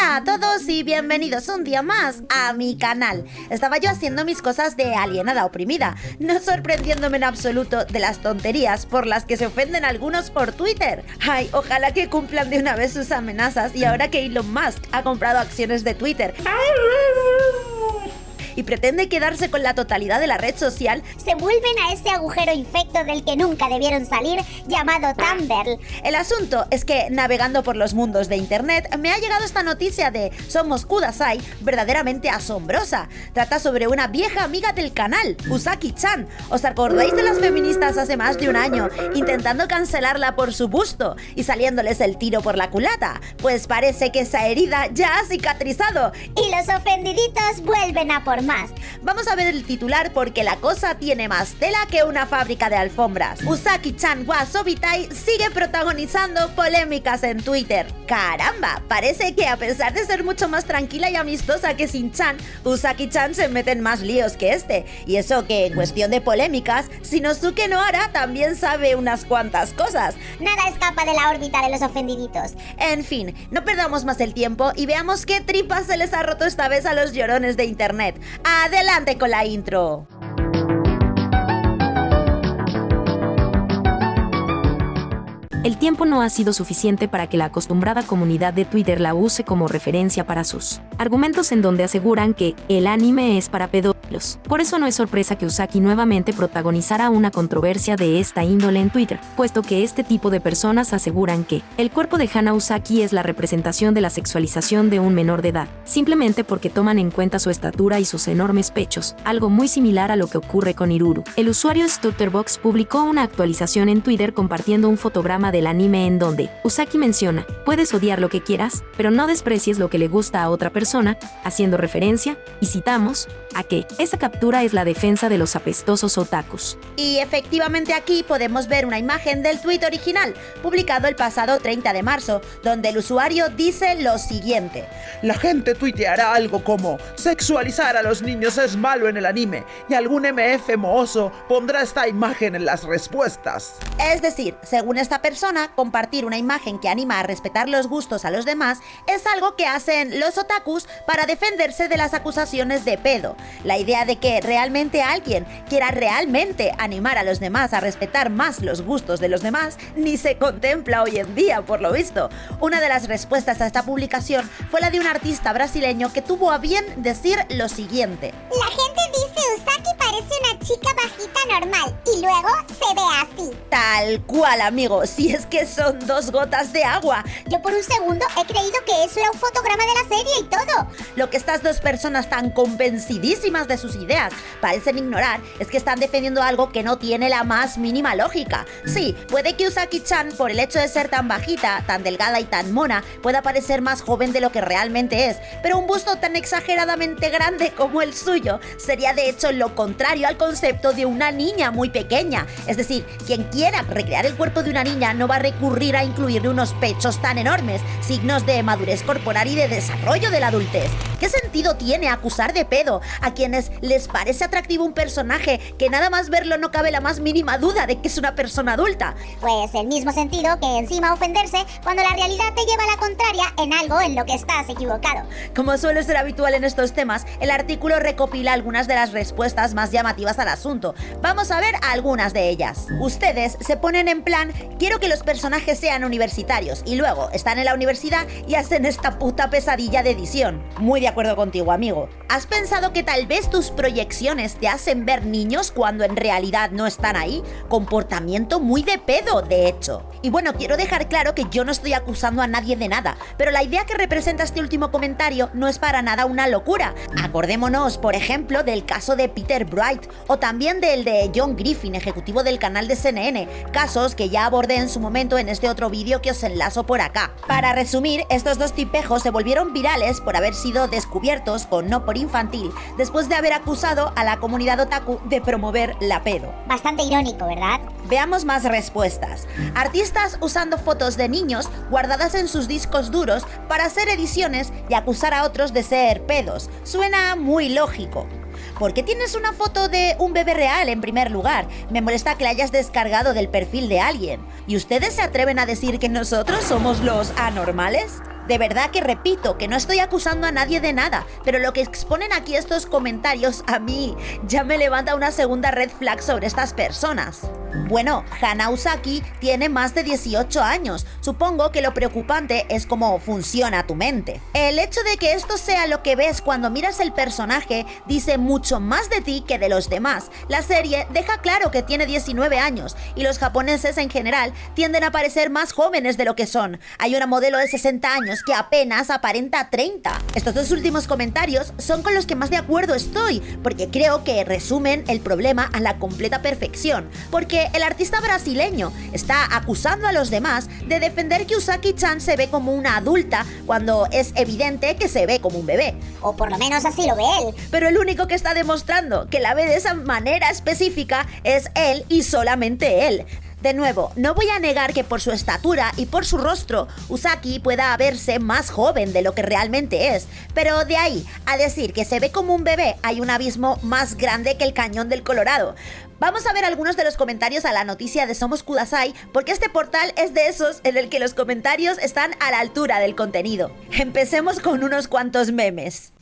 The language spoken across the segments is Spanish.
Hola a todos y bienvenidos un día más a mi canal. Estaba yo haciendo mis cosas de alienada oprimida, no sorprendiéndome en absoluto de las tonterías por las que se ofenden algunos por Twitter. Ay, ojalá que cumplan de una vez sus amenazas y ahora que Elon Musk ha comprado acciones de Twitter y pretende quedarse con la totalidad de la red social, se vuelven a ese agujero infecto del que nunca debieron salir, llamado Tumblr. El asunto es que, navegando por los mundos de internet, me ha llegado esta noticia de Somos Kudasai verdaderamente asombrosa. Trata sobre una vieja amiga del canal, Usaki-chan. ¿Os acordáis de las feministas hace más de un año intentando cancelarla por su busto y saliéndoles el tiro por la culata? Pues parece que esa herida ya ha cicatrizado. Y los ofendiditos vuelven a por más. Vamos a ver el titular porque la cosa tiene más tela que una fábrica de alfombras. Usaki-chan wa Sobitai sigue protagonizando polémicas en Twitter. ¡Caramba! Parece que a pesar de ser mucho más tranquila y amistosa que Shin-chan, Usaki-chan se mete en más líos que este. Y eso que en cuestión de polémicas, Shinosuke Nohara también sabe unas cuantas cosas. Nada escapa de la órbita de los ofendiditos. En fin, no perdamos más el tiempo y veamos qué tripas se les ha roto esta vez a los llorones de internet. Adelante con la intro. El tiempo no ha sido suficiente para que la acostumbrada comunidad de Twitter la use como referencia para sus argumentos en donde aseguran que el anime es para pedófilos. Por eso no es sorpresa que Usaki nuevamente protagonizara una controversia de esta índole en Twitter, puesto que este tipo de personas aseguran que el cuerpo de Hana Usaki es la representación de la sexualización de un menor de edad, simplemente porque toman en cuenta su estatura y sus enormes pechos, algo muy similar a lo que ocurre con Iruru. El usuario Stutterbox publicó una actualización en Twitter compartiendo un fotograma del anime en donde Usaki menciona, puedes odiar lo que quieras, pero no desprecies lo que le gusta a otra persona, haciendo referencia, y citamos, a que esa captura es la defensa de los apestosos otakus. Y efectivamente aquí podemos ver una imagen del tweet original, publicado el pasado 30 de marzo, donde el usuario dice lo siguiente. La gente tuiteará algo como, sexualizar a los niños es malo en el anime, y algún MF mohoso pondrá esta imagen en las respuestas. Es decir, según esta persona, compartir una imagen que anima a respetar los gustos a los demás es algo que hacen los otakus para defenderse de las acusaciones de pedo. La idea de que realmente alguien quiera realmente animar a los demás a respetar más los gustos de los demás ni se contempla hoy en día, por lo visto. Una de las respuestas a esta publicación fue la de un artista brasileño que tuvo a bien decir lo siguiente. La gente dice Usaki parece una chica bajita normal y luego se ve así. Tal cual, amigo. Si es que son dos gotas de agua. Yo por un segundo he creído que eso era un fotograma de la serie y todo. Lo que estas dos personas tan convencidísimas de sus ideas parecen ignorar es que están defendiendo algo que no tiene la más mínima lógica. Sí, puede que Usaki-chan, por el hecho de ser tan bajita, tan delgada y tan mona, pueda parecer más joven de lo que realmente es, pero un busto tan exageradamente grande como el suyo sería de hecho lo contrario al concepto de una niña muy pequeña. Es decir, quien quiera recrear el cuerpo de una niña no va a recurrir a incluirle unos pechos tan enormes, signos de madurez corporal y de desarrollo de la adultez. ¿Qué sentido tiene acusar de pedo a quienes les parece atractivo un personaje que nada más verlo no cabe la más mínima duda de que es una persona adulta? Pues el mismo sentido que encima ofenderse cuando la realidad te lleva a la contraria en algo en lo que estás equivocado. Como suele ser habitual en estos temas, el artículo recopila algunas de las respuestas más llamativas al asunto. Vamos a ver algunas de ellas. Ustedes se ponen en plan, quiero que los personajes sean universitarios y luego están en la universidad y hacen esta puta pesadilla de edición. Muy de acuerdo contigo, amigo. ¿Has pensado que tal vez tus proyecciones te hacen ver niños cuando en realidad no están ahí? Comportamiento muy de pedo, de hecho. Y bueno, quiero dejar claro que yo no estoy acusando a nadie de nada, pero la idea que representa este último comentario no es para nada una locura. Acordémonos, por ejemplo, del caso de Peter Bright o también del de John Griffin, ejecutivo del canal de CNN, casos que ya abordé en su momento en este otro vídeo que os enlazo por acá. Para resumir, estos dos tipejos se volvieron virales por haber sido descubiertos con no por infantil, después de haber acusado a la comunidad otaku de promover la pedo. Bastante irónico, ¿verdad? Veamos más respuestas. Artistas usando fotos de niños guardadas en sus discos duros para hacer ediciones y acusar a otros de ser pedos. Suena muy lógico. ¿Por qué tienes una foto de un bebé real en primer lugar? Me molesta que la hayas descargado del perfil de alguien. ¿Y ustedes se atreven a decir que nosotros somos los anormales? De verdad que repito que no estoy acusando a nadie de nada, pero lo que exponen aquí estos comentarios a mí ya me levanta una segunda red flag sobre estas personas. Bueno, Hana Usaki tiene más de 18 años. Supongo que lo preocupante es cómo funciona tu mente. El hecho de que esto sea lo que ves cuando miras el personaje dice mucho más de ti que de los demás. La serie deja claro que tiene 19 años y los japoneses en general tienden a parecer más jóvenes de lo que son. Hay una modelo de 60 años que apenas aparenta 30. Estos dos últimos comentarios son con los que más de acuerdo estoy, porque creo que resumen el problema a la completa perfección. Porque el artista brasileño está acusando a los demás de defender que Usaki-chan se ve como una adulta cuando es evidente que se ve como un bebé. O por lo menos así lo ve él. Pero el único que está demostrando que la ve de esa manera específica es él y solamente él. De nuevo, no voy a negar que por su estatura y por su rostro, Usaki pueda verse más joven de lo que realmente es, pero de ahí a decir que se ve como un bebé hay un abismo más grande que el cañón del Colorado. Vamos a ver algunos de los comentarios a la noticia de Somos Kudasai, porque este portal es de esos en el que los comentarios están a la altura del contenido. Empecemos con unos cuantos memes.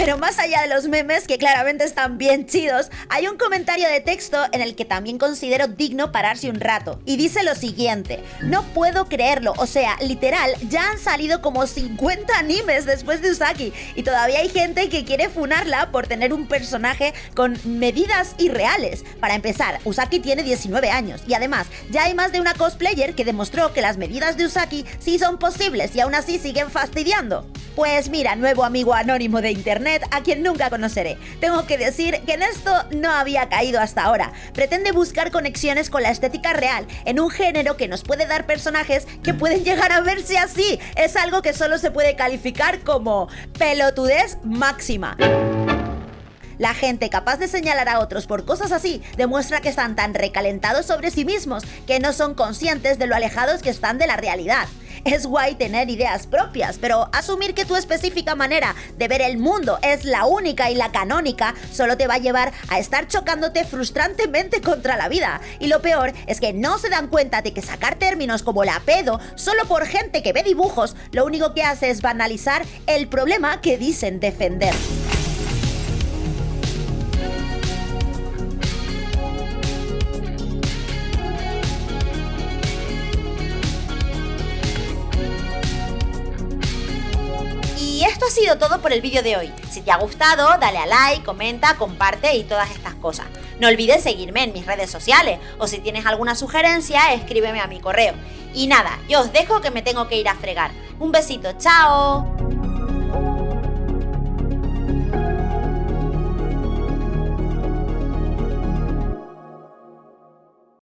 Pero más allá de los memes, que claramente están bien chidos, hay un comentario de texto en el que también considero digno pararse un rato. Y dice lo siguiente, no puedo creerlo, o sea, literal, ya han salido como 50 animes después de Usaki y todavía hay gente que quiere funarla por tener un personaje con medidas irreales. Para empezar, Usaki tiene 19 años y además ya hay más de una cosplayer que demostró que las medidas de Usaki sí son posibles y aún así siguen fastidiando. Pues mira, nuevo amigo anónimo de internet a quien nunca conoceré. Tengo que decir que en esto no había caído hasta ahora. Pretende buscar conexiones con la estética real en un género que nos puede dar personajes que pueden llegar a verse así. Es algo que solo se puede calificar como pelotudez máxima. La gente capaz de señalar a otros por cosas así demuestra que están tan recalentados sobre sí mismos que no son conscientes de lo alejados que están de la realidad. Es guay tener ideas propias, pero asumir que tu específica manera de ver el mundo es la única y la canónica solo te va a llevar a estar chocándote frustrantemente contra la vida. Y lo peor es que no se dan cuenta de que sacar términos como la pedo solo por gente que ve dibujos lo único que hace es banalizar el problema que dicen defender. Sido todo por el vídeo de hoy. Si te ha gustado, dale a like, comenta, comparte y todas estas cosas. No olvides seguirme en mis redes sociales o si tienes alguna sugerencia, escríbeme a mi correo. Y nada, yo os dejo que me tengo que ir a fregar. Un besito, chao.